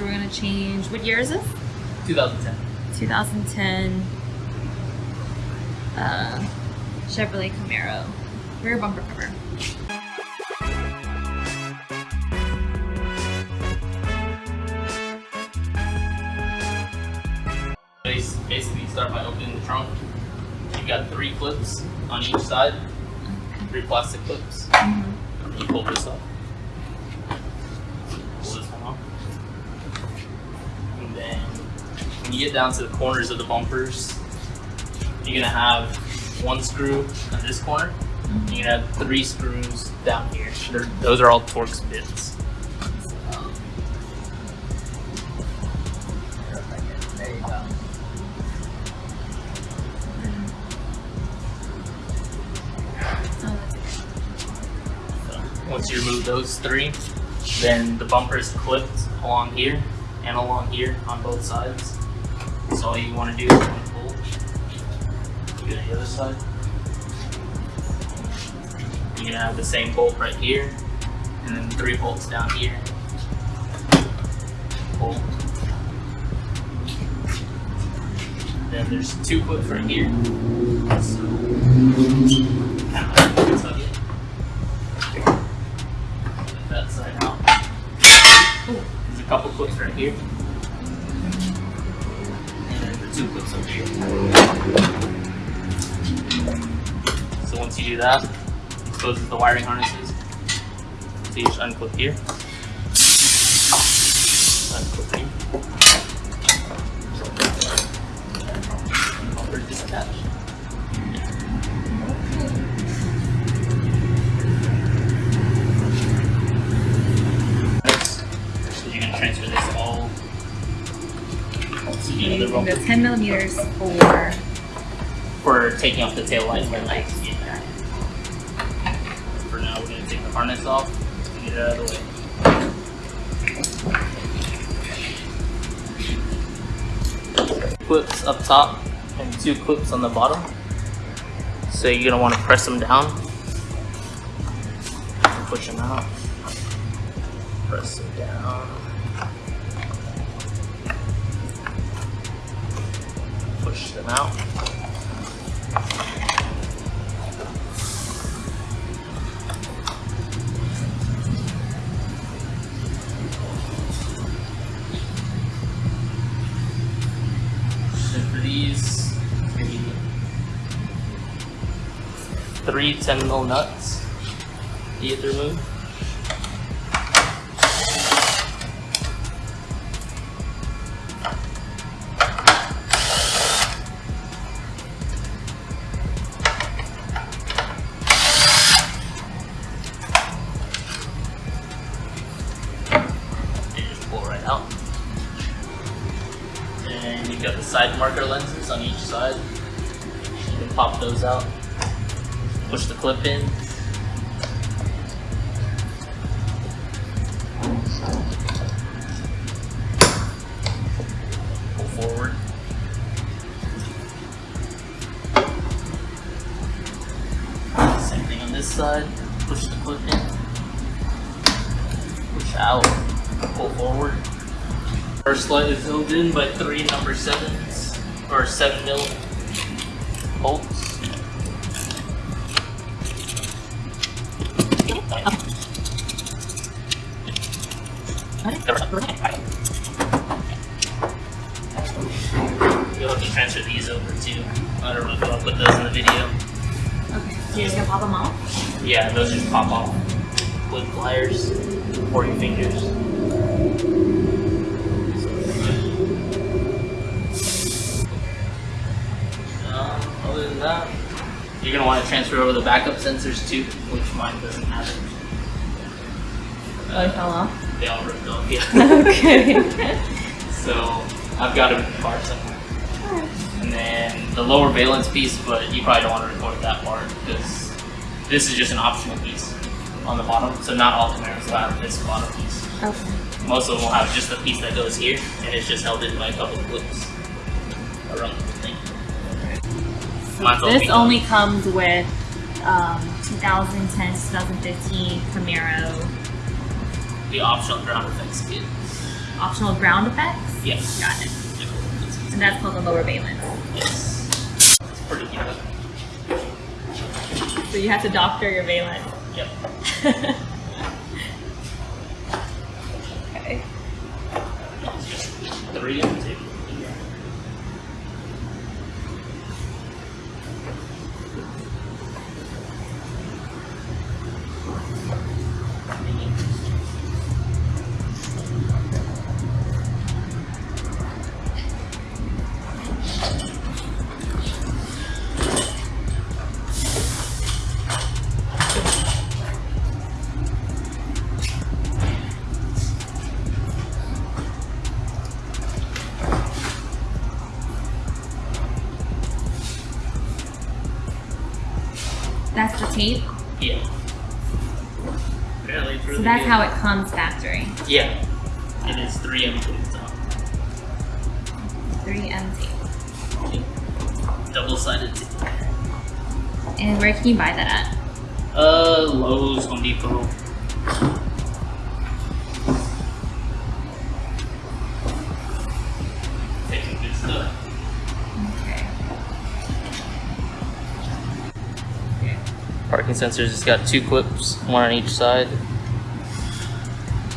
we're gonna change. What year is this? 2010. 2010 uh, Chevrolet Camaro rear bumper cover. Basically, you start by opening the trunk. You've got three clips on each side, three plastic clips. Mm -hmm. You pull this up. When you get down to the corners of the bumpers, you're gonna have one screw on this corner. You're gonna have three screws down here. They're, those are all Torx bits. Once you remove those three, then the bumper is clipped along here and along here on both sides. So all you want to do is pull. You go to the other side. You're gonna have the same bolt right here, and then three bolts down here. Pull. Then there's two clips right here. So, couple clips right here. So once you do that, it closes the wiring harnesses. So you just unclip here. Unclip here. The 10 millimeters for for taking off the tail lights. Yeah. For now, we're gonna take the harness off and get it out of the way. Clips up top and two clips on the bottom. So you're gonna want to press them down, push them out, press them down. Push them out. These, three 10 mil nuts you have can out. Push the clip in. Pull forward. Same thing on this side. Push the clip in. Push out. Pull forward. First light is filled in by three number sevens, or seven mil To transfer these over too. I don't know if I'll put those in the video. Okay, so you're just gonna pop them off? Yeah, those just pop off with pliers or your fingers. Um, other than that. You're going to want to transfer over the backup sensors too, which mine doesn't have it. Oh, they fell off? They all ripped off, yeah. okay. so I've got in the somewhere. The lower valence piece, but you probably don't want to record that part because this is just an optional piece on the bottom. So not all Camaros will have this bottom piece. Okay. Most of them will have just the piece that goes here, and it's just held in by a couple of clips around the thing this only comes with um, 2010 2015 Camaro. The optional ground effects kit. optional ground effects. Yes. Got it. And that's called the lower valence. Yes. Pretty good. So you have to doctor your valence. Yep. okay. Three and two. That's tape. Yeah. Really So that's good. how it comes factory. Yeah. It is three and two. So. 3M tape. Double sided tape. And where can you buy that at? Uh, Lowe's, Home Depot. Parking sensors, it's got two clips, one on each side.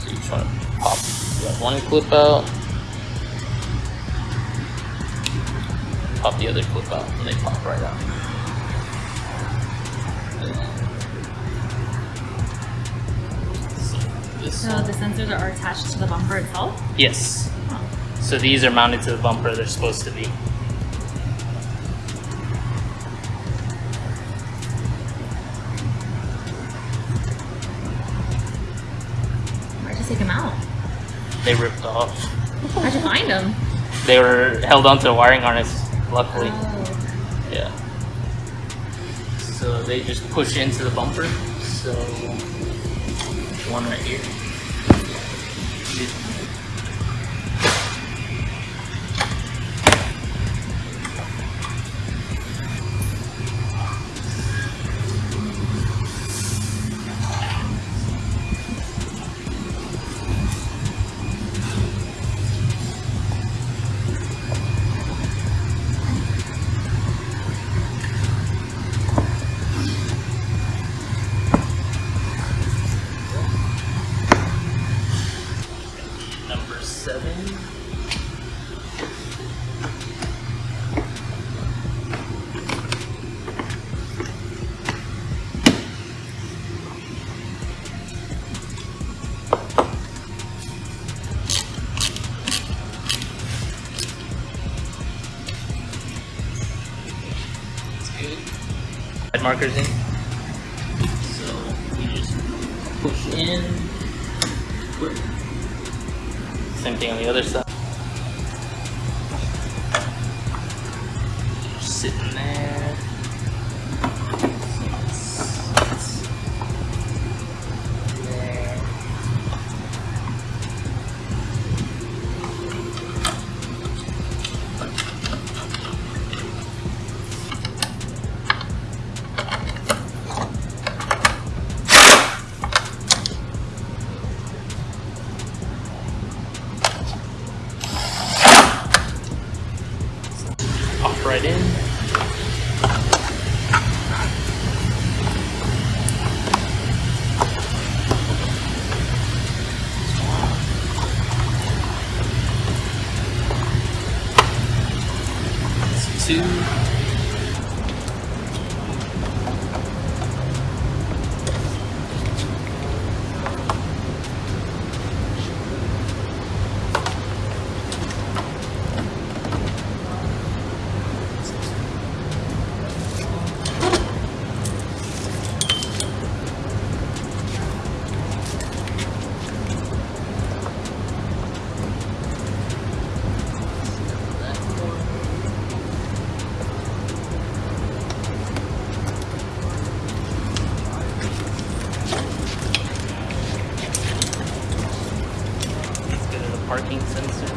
So you just want to pop one clip out. Pop the other clip out, and they pop right out. So So the sensors are attached to the bumper itself? Yes. Oh. So these are mounted to the bumper they're supposed to be. Take them out? They ripped off. How'd you find them? They were held onto a wiring harness, luckily. Oh. Yeah. So they just push into the bumper. So one right here. Add markers in. So we just push in. Same thing on the other side.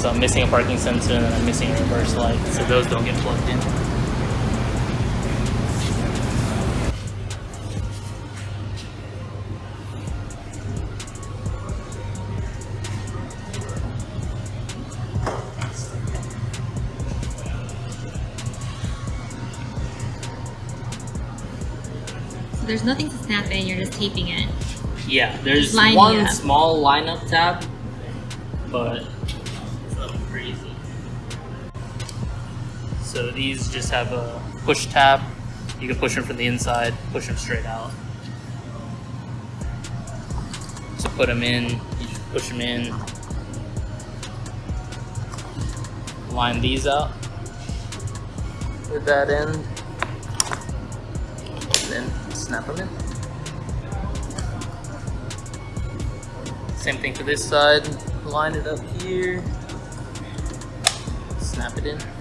so I'm missing a parking sensor and I'm missing a reverse light, so those don't get plugged in. There's nothing to snap in, you're just taping it. Yeah, there's one up. small lineup tab, but it's nothing crazy. So these just have a push tab. You can push them from the inside, push them straight out. To put them in, you just push them in. Line these out with that end, and then snap them in. Same thing for this side. Line it up here. Snap it in.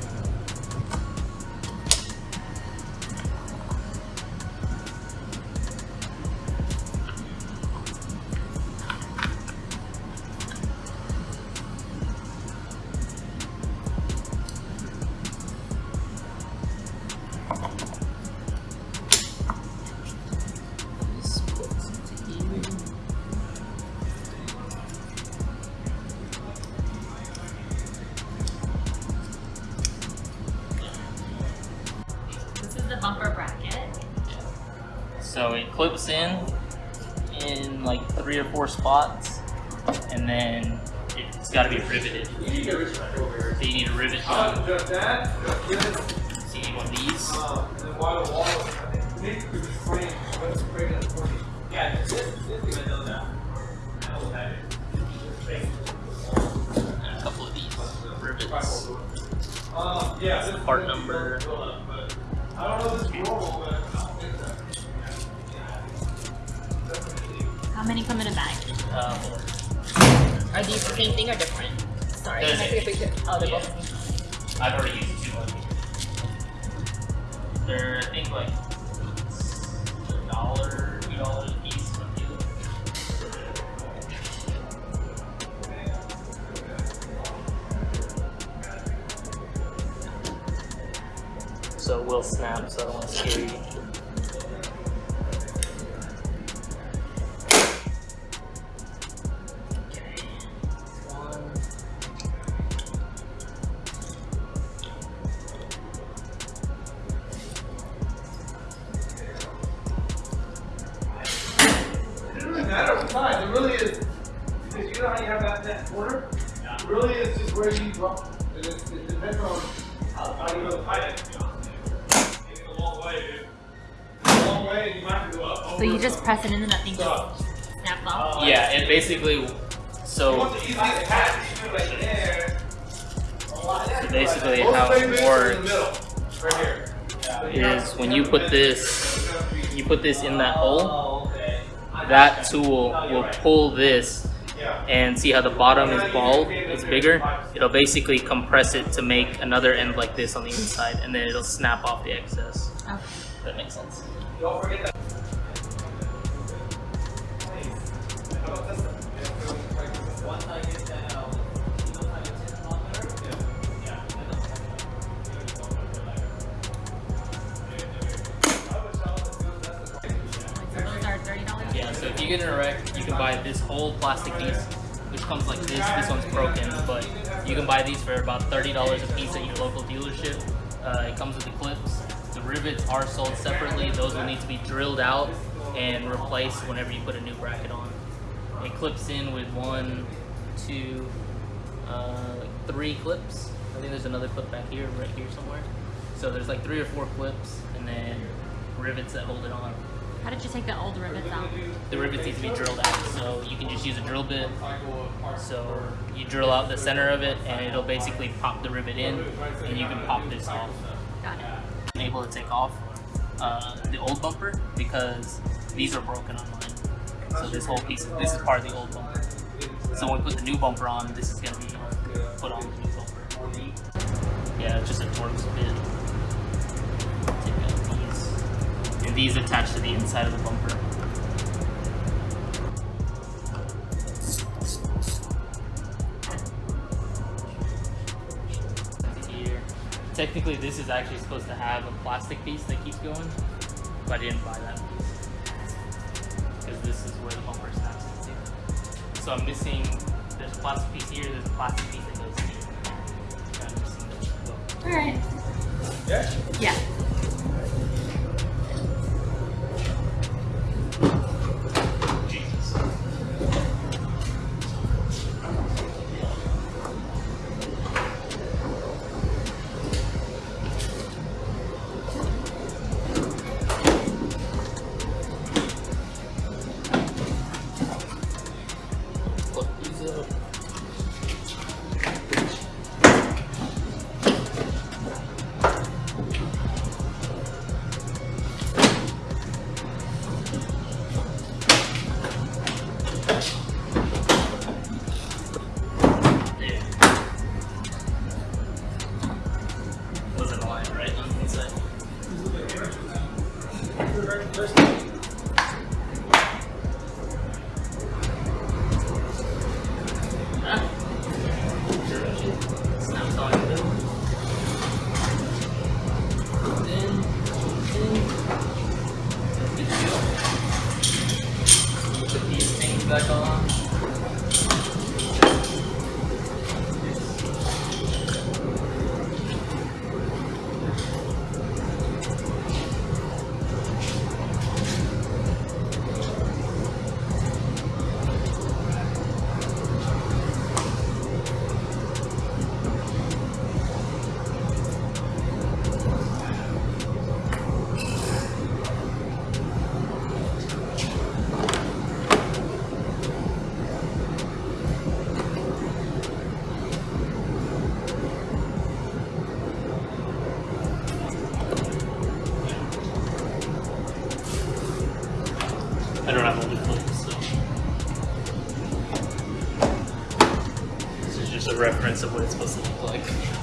Clips in in like three or four spots, and then it's got to be riveted. So you need a rivet gun. So you need one of these. And a couple of these rivets. Yeah, Part number. These the same thing or different? Sorry, They're can I the take a picture? Oh, they're Yeah. both. I've already used two of them. They're, I think, like a dollar, two dollars a piece from dealer. So it will snap, so I don't want to scare you. So you just press it in and that thing just snaps off? Yeah, it basically. So want the easiest patch, you do it like there. basically how it things are in the works middle, right here. is when you put this, you put this in that hole. That tool will pull this and see how the bottom is bald, it's bigger. It'll basically compress it to make another end like this on the inside, and then it'll snap off the excess. Okay. That makes sense. Don't forget that. Yeah, so if you get in a wreck, you can buy this whole plastic piece, which comes like this. This one's broken, but you can buy these for about $30 a piece at your local dealership. Uh, it comes with the clips. Rivets are sold separately. Those will need to be drilled out and replaced whenever you put a new bracket on. It clips in with one, two, uh, like three clips. I think there's another clip back here, right here somewhere. So there's like three or four clips, and then rivets that hold it on. How did you take the old rivets out? The rivets need to be drilled out, so you can just use a drill bit. So you drill out the center of it, and it'll basically pop the rivet in, and you can pop this off. Able to take off uh, the old bumper because these are broken on mine. So this whole piece, this is part of the old bumper. So when we put the new bumper on, this is gonna be put on the new bumper. Yeah, it's just a Torx bit. And these attach to the inside of the bumper. Technically, actually supposed to have a plastic piece that keeps going, but I didn't buy that piece because this is where the bumper snaps into. So I'm missing. There's a plastic piece here. There's a plastic piece that goes here. So I'm missing those. All right. Yeah? Yeah. I don't have a lip plate, so. This is just a reference of what it's supposed to look like.